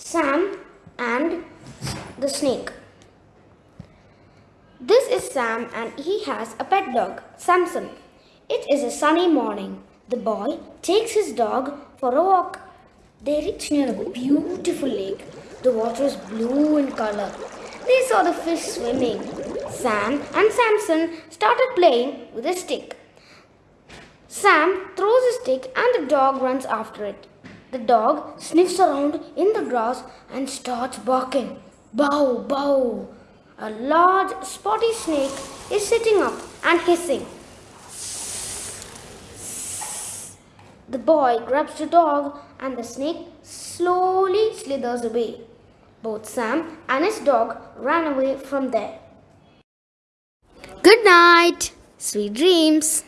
Sam and the snake. This is Sam and he has a pet dog, Samson. It is a sunny morning. The boy takes his dog for a walk. They reach near a beautiful lake. The water is blue in color. They saw the fish swimming. Sam and Samson started playing with a stick. Sam throws a stick and the dog runs after it. The dog sniffs around in the grass and starts barking. Bow, bow. A large spotty snake is sitting up and hissing. The boy grabs the dog and the snake slowly slithers away. Both Sam and his dog ran away from there. Good night. Sweet dreams.